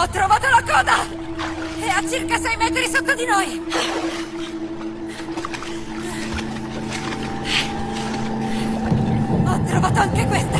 Ho trovato la coda! È a circa sei metri sotto di noi! Ho trovato anche questa!